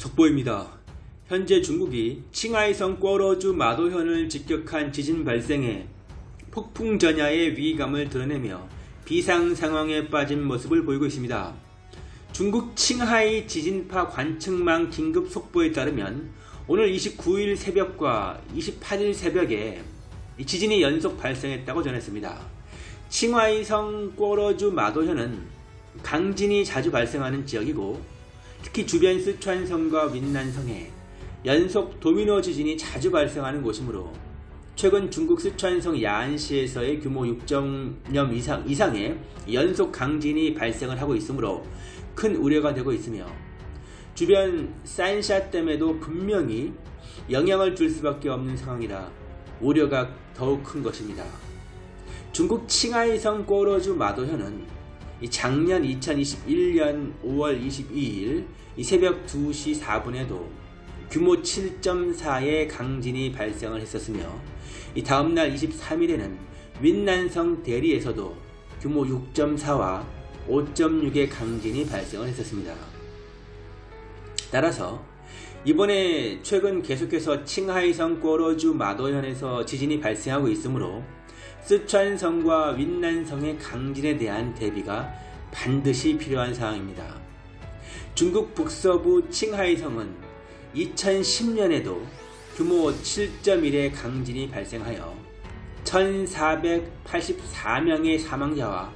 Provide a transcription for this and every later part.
속보입니다. 현재 중국이 칭하이성 꿔러주 마도현을 직격한 지진 발생에 폭풍 전야의 위감을 드러내며 비상 상황에 빠진 모습을 보이고 있습니다. 중국 칭하이 지진파 관측망 긴급 속보에 따르면 오늘 29일 새벽과 28일 새벽에 지진이 연속 발생했다고 전했습니다. 칭하이성 꿔러주 마도현은 강진이 자주 발생하는 지역이고 특히 주변 스촨성과 윈난성에 연속 도미노 지진이 자주 발생하는 곳이므로 최근 중국 스촨성 야안시에서의 규모 6.0 이상, 이상의 연속 강진이 발생을 하고 있으므로 큰 우려가 되고 있으며 주변 산샤 댐에도 분명히 영향을 줄 수밖에 없는 상황이라 우려가 더욱 큰 것입니다. 중국 칭하이성 꼬러주 마도현은 작년 2021년 5월 22일 새벽 2시 4분에도 규모 7.4의 강진이 발생을 했었으며 다음날 23일에는 윈난성 대리에서도 규모 6.4와 5.6의 강진이 발생을 했었습니다. 따라서 이번에 최근 계속해서 칭하이성 꼬러주 마도현에서 지진이 발생하고 있으므로 스촨성과 윈난성의 강진에 대한 대비가 반드시 필요한 상황입니다. 중국 북서부 칭하이성은 2010년에도 규모 7.1의 강진이 발생하여 1484명의 사망자와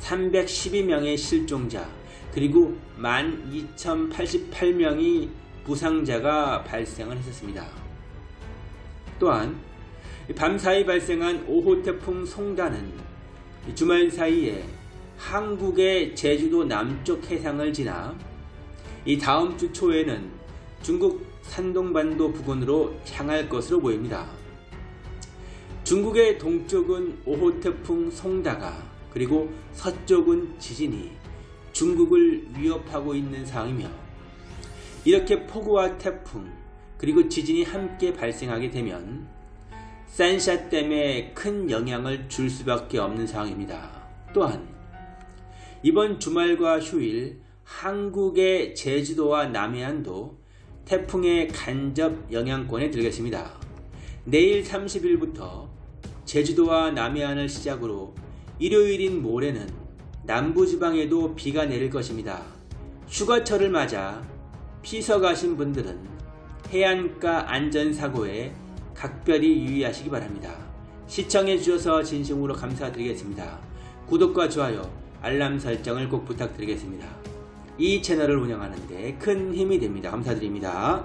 312명의 실종자 그리고 12,088명의 부상자가 발생을 했었습니다. 또한 밤 사이 발생한 5호 태풍 송단은 주말 사이에 한국의 제주도 남쪽 해상을 지나 이 다음 주 초에는 중국 산동반도 부근으로 향할 것으로 보입니다. 중국의 동쪽은 5호 태풍 송다가 그리고 서쪽은 지진이 중국을 위협하고 있는 상황이며 이렇게 폭우와 태풍 그리고 지진이 함께 발생하게 되면 산샤댐에 큰 영향을 줄 수밖에 없는 상황입니다. 또한 이번 주말과 휴일 한국의 제주도와 남해안도 태풍의 간접 영향권에 들겠습니다. 내일 30일부터 제주도와 남해안을 시작으로 일요일인 모레는 남부지방에도 비가 내릴 것입니다. 휴가철을 맞아 피서 가신 분들은 해안가 안전사고에 각별히 유의하시기 바랍니다. 시청해 주셔서 진심으로 감사드리겠습니다. 구독과 좋아요, 알람 설정을 꼭 부탁드리겠습니다. 이 채널을 운영하는 데 큰 힘이 됩니다. 감사드립니다.